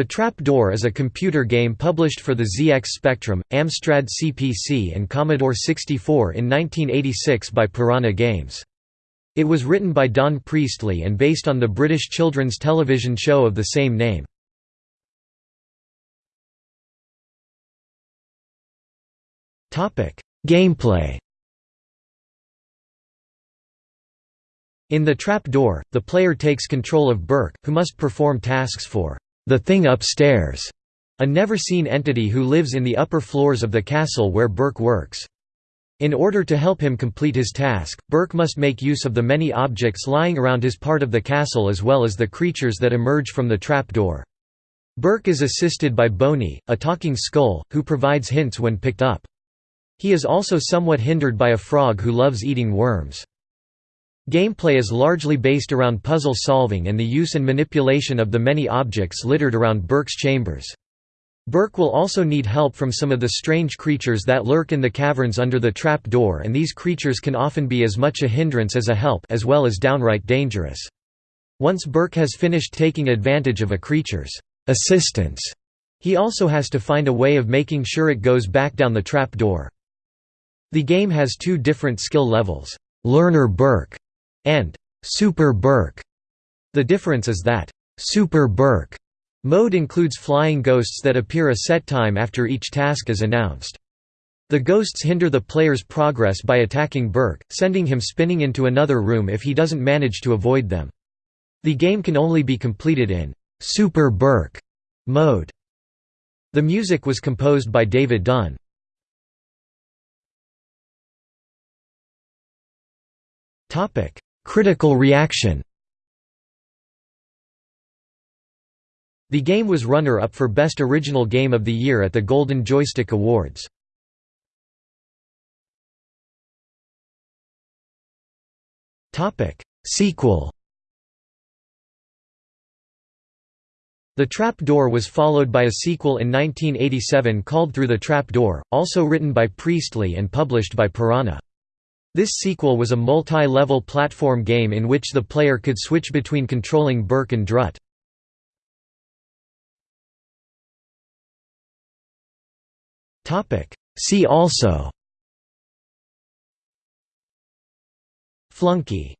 The Trap Door is a computer game published for the ZX Spectrum, Amstrad CPC and Commodore 64 in 1986 by Piranha Games. It was written by Don Priestley and based on the British children's television show of the same name. Gameplay In the Trap Door, the player takes control of Berk, who must perform tasks for the thing upstairs, a never-seen entity who lives in the upper floors of the castle where Berk works. In order to help him complete his task, Berk must make use of the many objects lying around his part of the castle as well as the creatures that emerge from the trap door. Berk is assisted by Boni, a talking skull, who provides hints when picked up. He is also somewhat hindered by a frog who loves eating worms. Gameplay is largely based around puzzle solving and the use and manipulation of the many objects littered around Berk's chambers. Berk will also need help from some of the strange creatures that lurk in the caverns under the trap door and these creatures can often be as much a hindrance as a help as well as downright dangerous. Once Berk has finished taking advantage of a creature's assistance, he also has to find a way of making sure it goes back down the trap door. The game has two different skill levels, Learner Berk and Super Berk. The difference is that Super Berk mode includes flying ghosts that appear a set time after each task is announced. The ghosts hinder the player's progress by attacking Berk, sending him spinning into another room if he doesn't manage to avoid them. The game can only be completed in Super Berk mode. The music was composed by David Dunn. Topic: Critical reaction The game was runner-up for Best Original Game of the Year at the Golden Joystick Awards. Sequel The Trap Door was followed by a sequel in 1987 called Through the Trap Door, also written by Priestley and published by Piranha. This sequel was a multi-level platform game in which the player could switch between controlling Berk and Drutt. See also Flunky